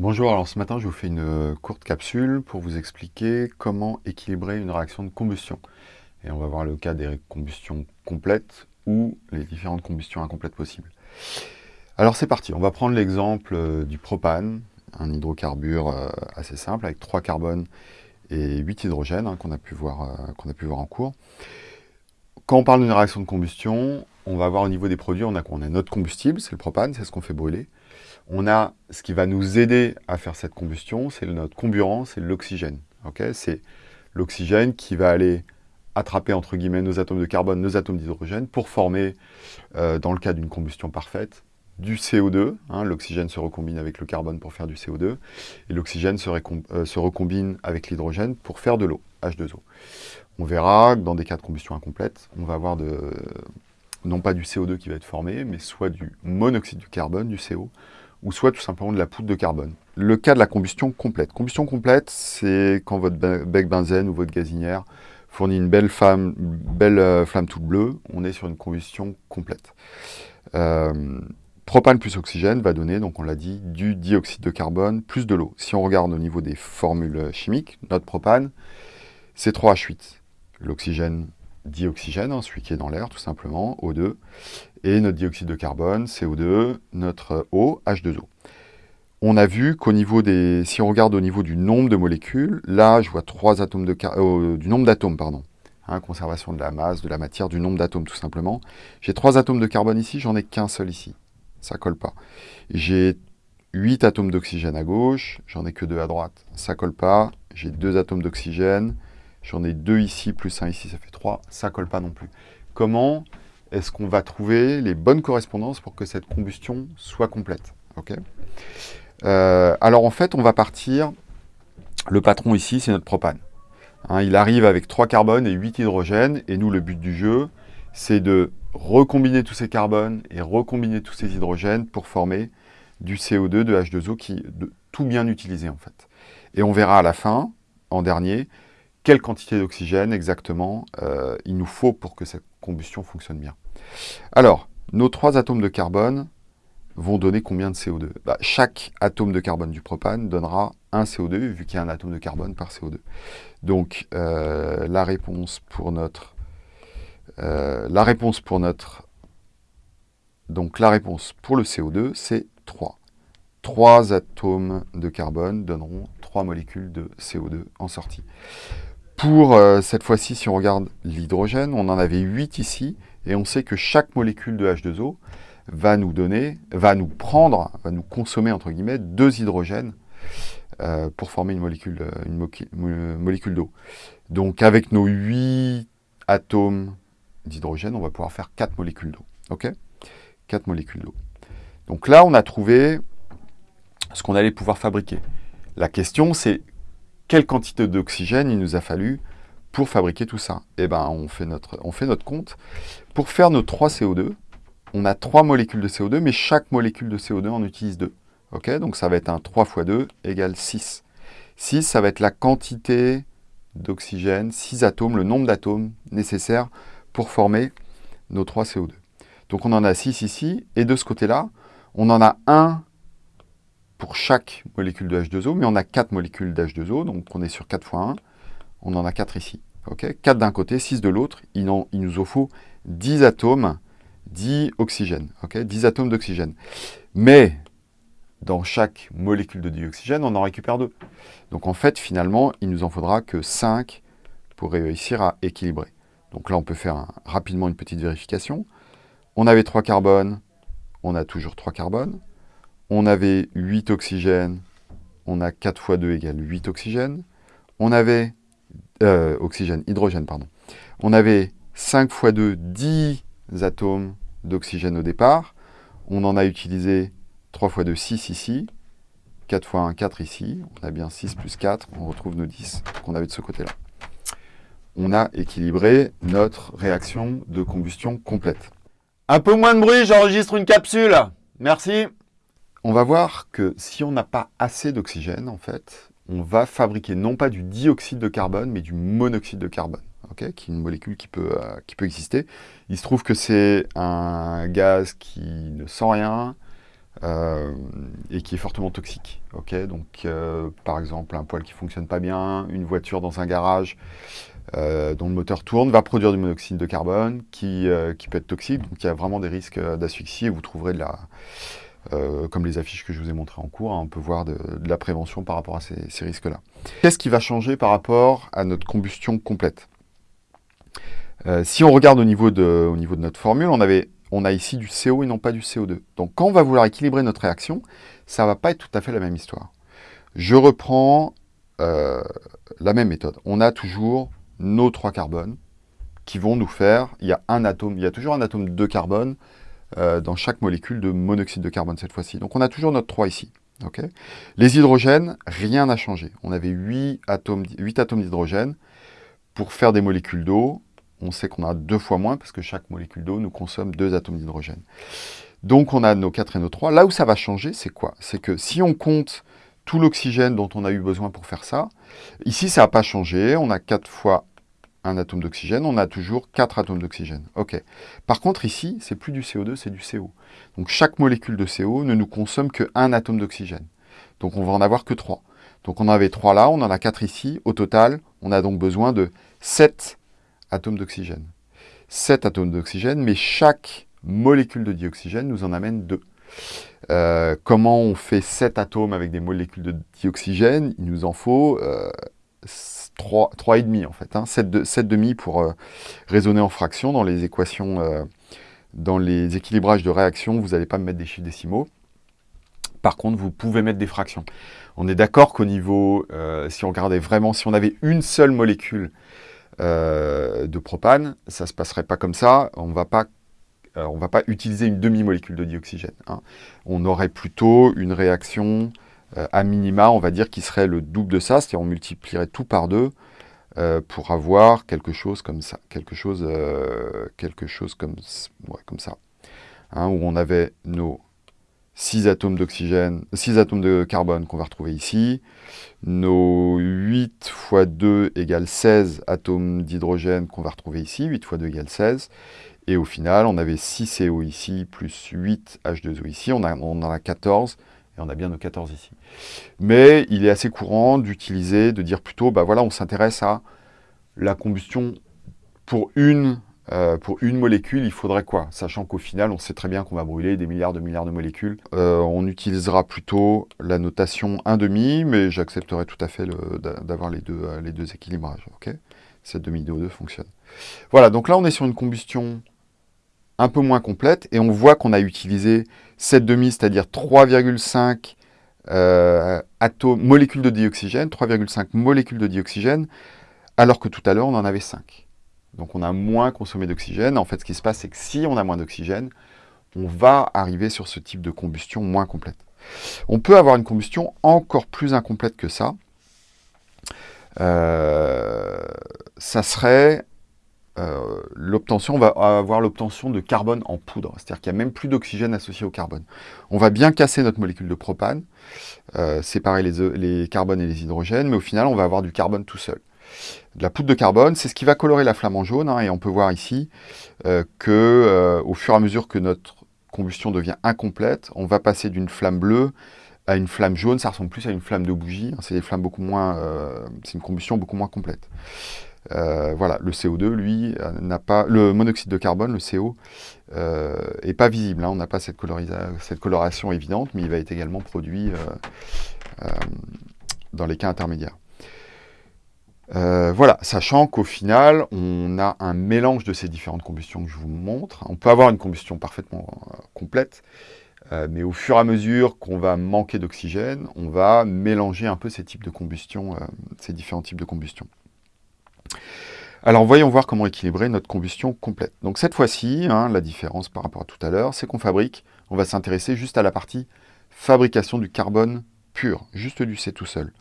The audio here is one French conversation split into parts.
Bonjour, alors ce matin je vous fais une euh, courte capsule pour vous expliquer comment équilibrer une réaction de combustion. Et on va voir le cas des combustions complètes ou les différentes combustions incomplètes possibles. Alors c'est parti, on va prendre l'exemple euh, du propane, un hydrocarbure euh, assez simple avec 3 carbones et 8 hydrogènes hein, qu'on a, pu voir, en cours. Quand on parle d'une réaction de combustion, on va voir au niveau des produits, on a, on a notre combustible, c'est le propane, c'est ce qu'on fait brûler. On a ce qui va nous aider à faire cette combustion, c'est notre comburant, c'est l'oxygène. c'est l'oxygène qui va aller attraper entre guillemets nos atomes de carbone, nos atomes d'hydrogène pour former, euh, dans le cas d'une combustion parfaite, du CO2. Hein. L'oxygène se recombine avec le carbone pour faire du CO2 et l'oxygène se, euh, se, recombine avec l'hydrogène pour faire de l'eau, H2O. On verra que dans des cas de combustion incomplète, on va avoir de, non pas du CO2 qui va être formé, mais soit du monoxyde du carbone, du CO, ou soit tout simplement de la poudre de carbone. Le cas de la combustion complète. Combustion complète, c'est quand votre bec benzène ou votre gazinière fournit une belle, euh, flamme toute bleue, on est sur une combustion complète. Euh, propane plus oxygène va donner, donc on l'a dit, du dioxyde de carbone plus de l'eau. Si on regarde au niveau des formules chimiques, notre propane, c'est 3H8. L'oxygène dioxygène, hein, celui qui est dans l'air tout simplement, O2, et notre dioxyde de carbone, CO2, notre eau, H2O. On a vu qu'au niveau des... Si on regarde au niveau du nombre de molécules, là, je vois trois atomes de... Euh, du nombre d'atomes, pardon. Hein, conservation de la masse, de la matière, du nombre d'atomes tout simplement. J'ai trois atomes de carbone ici, j'en ai qu'un seul ici. Ça colle pas. J'ai 8 atomes d'oxygène à gauche, j'en ai que deux à droite. Ça colle pas. J'ai deux atomes d'oxygène, J'en ai deux ici, plus un ici, ça fait trois. Ça colle pas non plus. Comment est-ce qu'on va trouver les bonnes correspondances pour que cette combustion soit complète euh, Alors en fait, on va partir... Le patron ici, c'est notre propane. Hein, il arrive avec trois carbones et 8 hydrogènes. Et nous, le but du jeu, c'est de recombiner tous ces carbones et recombiner tous ces hydrogènes pour former du CO2, de H2O, qui de tout bien utilisé en fait. Et on verra à la fin, en dernier, quelle quantité d'oxygène exactement euh, il nous faut pour que cette combustion fonctionne bien. Alors, nos trois atomes de carbone vont donner combien de CO2 bah, Chaque atome de carbone du propane donnera un CO2, vu qu'il y a un atome de carbone par CO2. Donc, euh, la réponse pour notre... Euh, la réponse pour notre... Donc, la réponse pour le CO2, c'est 3. 3 atomes de carbone donneront 3 molécules de CO2 en sortie. Pour euh, cette fois-ci, si on regarde l'hydrogène, on en avait 8 ici, et on sait que chaque molécule de H2O va nous donner, va nous prendre, va nous consommer, entre guillemets, deux hydrogènes euh, pour former une molécule, euh, une molécule d'eau. Donc avec nos 8 atomes d'hydrogène, on va pouvoir faire 4 molécules d'eau. OK? 4 molécules d'eau. Donc là, on a trouvé ce qu'on allait pouvoir fabriquer. La question, c'est quelle quantité d'oxygène il nous a fallu pour fabriquer tout ça Eh bien, on, fait notre, on fait notre compte. Pour faire nos 3 CO2, on a 3 molécules de CO2, mais chaque molécule de CO2 en utilise 2. Ok? Donc ça va être un 3 fois 2 égale 6. 6, ça va être la quantité d'oxygène, 6 atomes, le nombre d'atomes nécessaires pour former nos 3 CO2. Donc on en a 6 ici, et de ce côté-là, on en a un pour chaque molécule de H2O, mais on a 4 molécules d'H2O, donc on est sur 4 fois 1, on en a 4 ici. 4 d'un côté, 6 de l'autre, il, nous en faut 10 atomes, 10 oxygènes, 10 atomes d'oxygène. Mais dans chaque molécule de dioxygène, on en récupère 2. Donc en fait, finalement, il nous en faudra que 5 pour réussir à équilibrer. Donc là, on peut faire rapidement une petite vérification. On avait 3 carbones, on a toujours 3 carbones on avait 8 oxygènes, on a 4 fois 2 égale 8 oxygènes. On avait, euh, oxygène, hydrogène, pardon. On avait 5 fois 2, 10 atomes d'oxygène au départ. On en a utilisé 3 fois 2, 6 ici. 4 fois 1, 4 ici. On a bien 6 plus 4. On retrouve nos 10 qu'on avait de ce côté-là. On a équilibré notre réaction de combustion complète. Un peu moins de bruit, j'enregistre une capsule. Merci on va voir que si on n'a pas assez d'oxygène, en fait, on va fabriquer non pas du dioxyde de carbone, mais du monoxyde de carbone, qui est une molécule qui peut, euh, qui peut exister. Il se trouve que c'est un gaz qui ne sent rien, euh, et qui est fortement toxique. Donc euh, par exemple un poêle qui fonctionne pas bien, une voiture dans un garage dont le moteur tourne va produire du monoxyde de carbone qui, qui peut être toxique. Donc il y a vraiment des risques d'asphyxie et vous trouverez de la, comme les affiches que je vous ai montrées en cours, hein, on peut voir de, la prévention par rapport à ces, risques-là. Qu'est-ce qui va changer par rapport à notre combustion complète? Si on regarde au niveau, de, au niveau de notre formule, on avait on a ici du CO et non pas du CO2. Donc quand on va vouloir équilibrer notre réaction, ça ne va pas être tout à fait la même histoire. Je reprends euh, la même méthode. On a toujours nos trois carbones qui vont nous faire, il y a un atome, il y a toujours un atome de carbone euh, dans chaque molécule de monoxyde de carbone cette fois-ci. Donc on a toujours notre 3 ici. Les hydrogènes, rien n'a changé. On avait 8 atomes, 8 atomes d'hydrogène pour faire des molécules d'eau on sait qu'on a deux fois moins parce que chaque molécule d'eau nous consomme deux atomes d'hydrogène. Donc on a nos 4 et nos 3. Là où ça va changer, c'est quoi? C'est que si on compte tout l'oxygène dont on a eu besoin pour faire ça, ici ça n'a pas changé, on a 4 fois un atome d'oxygène, on a toujours 4 atomes d'oxygène. Ok. Par contre ici, c'est plus du CO2, c'est du CO. Donc chaque molécule de CO ne nous consomme que un atome d'oxygène. Donc on va en avoir que 3. Donc on avait 3 là, on en a 4 ici. Au total, on a donc besoin de 7 atomes d'oxygène. 7 atomes d'oxygène, mais chaque molécule de dioxygène nous en amène 2. Euh, comment on fait 7 atomes avec des molécules de dioxygène? Il nous en faut euh, 3,5 en fait, hein, 7, demi pour euh, raisonner en fractions dans les équations, euh, dans les équilibrages de réaction, vous n'allez pas me mettre des chiffres décimaux. Par contre, vous pouvez mettre des fractions. On est d'accord qu'au niveau, si on regardait vraiment, si on avait une seule molécule euh, de propane, ça ne se passerait pas comme ça. On euh, ne va pas utiliser une demi-molécule de dioxygène. Hein. On aurait plutôt une réaction euh, à minima, on va dire, qui serait le double de ça, c'est-à-dire on multiplierait tout par deux pour avoir quelque chose comme ça, où on avait nos 6 atomes d'oxygène, 6 atomes de carbone qu'on va retrouver ici. Nos 8 fois 2 égale 16 atomes d'hydrogène qu'on va retrouver ici. 8 fois 2 égale 16. Et au final, on avait 6 CO ici, plus 8 H2O ici. On, on en a 14, et on a bien nos 14 ici. Mais il est assez courant d'utiliser, de dire plutôt, bah voilà, on s'intéresse à la combustion pour une euh, pour une molécule, il faudrait quoi? Sachant qu'au final, on sait très bien qu'on va brûler des milliards de milliards de molécules. Euh, on utilisera plutôt la notation 1,5, mais j'accepterai tout à fait d'avoir les deux, euh, les deux équilibrages. Cette demi-DO2 fonctionne. Voilà, donc là, on est sur une combustion un peu moins complète, et on voit qu'on a utilisé cette demi, c'est-à-dire 3,5 molécules de dioxygène, 3,5 molécules de dioxygène, alors que tout à l'heure, on en avait 5. Donc on a moins consommé d'oxygène. En fait, ce qui se passe, c'est que si on a moins d'oxygène, on va arriver sur ce type de combustion moins complète. On peut avoir une combustion encore plus incomplète que ça. Euh, ça serait euh, l'obtention, on va avoir l'obtention de carbone en poudre, c'est-à-dire qu'il n'y a même plus d'oxygène associé au carbone. On va bien casser notre molécule de propane, euh, séparer les, les carbones et les hydrogènes, mais au final, on va avoir du carbone tout seul de la poudre de carbone, c'est ce qui va colorer la flamme en jaune, hein, et on peut voir ici euh, que euh, au fur et à mesure que notre combustion devient incomplète, on va passer d'une flamme bleue à une flamme jaune, ça ressemble plus à une flamme de bougie, hein, c'est des euh, c'est une combustion beaucoup moins complète. Voilà, le CO2, lui, n'a pas, le monoxyde de carbone, le CO, est pas visible, hein, on n'a pas cette, coloration évidente, mais il va être également produit dans les cas intermédiaires. Euh, voilà, sachant qu'au final, on a un mélange de ces différentes combustions que je vous montre. On peut avoir une combustion parfaitement euh, complète, euh, mais au fur et à mesure qu'on va manquer d'oxygène, on va mélanger un peu ces types de combustion, ces différents types de combustion. Alors voyons voir comment équilibrer notre combustion complète. Donc cette fois-ci, hein, la différence par rapport à tout à l'heure, c'est qu'on fabrique, on va s'intéresser juste à la partie fabrication du carbone pur, juste du C tout seul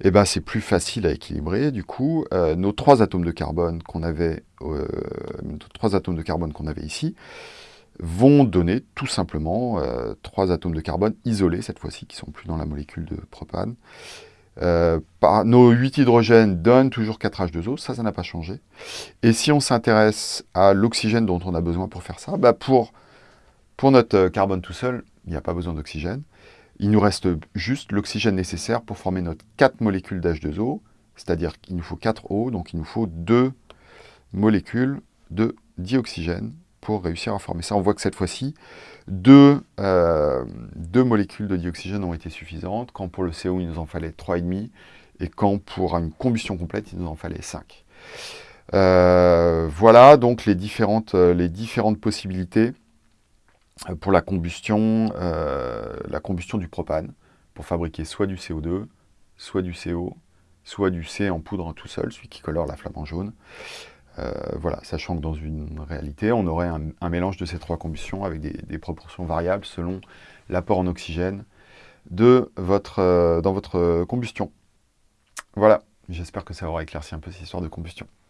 eh ben, c'est plus facile à équilibrer. Du coup, euh, nos trois atomes de carbone qu'on avait, euh, ici, vont donner tout simplement euh, trois atomes de carbone isolés cette fois-ci, qui sont plus dans la molécule de propane. Par, nos 8 hydrogènes donnent toujours 4 H2O, ça, ça n'a pas changé. Et si on s'intéresse à l'oxygène dont on a besoin pour faire ça, bah pour, pour notre carbone tout seul, il n'y a pas besoin d'oxygène. Il nous reste juste l'oxygène nécessaire pour former notre 4 molécules d'H2O, c'est-à-dire qu'il nous faut 4 O, donc il nous faut 2 molécules de dioxygène pour réussir à former ça. On voit que cette fois-ci, deux, euh, deux, molécules de dioxygène ont été suffisantes, quand pour le CO, il nous en fallait 3,5, et quand pour une combustion complète, il nous en fallait 5. Euh, voilà donc les différentes, euh, les différentes possibilités pour la combustion, la combustion du propane, pour fabriquer soit du CO2, soit du CO, soit du C en poudre tout seul, celui qui colore la flamme en jaune. Euh, voilà, sachant que dans une réalité, on aurait un, mélange de ces trois combustions avec des, proportions variables selon l'apport en oxygène euh, dans votre combustion. Voilà, j'espère que ça aura éclairci un peu cette histoire de combustion.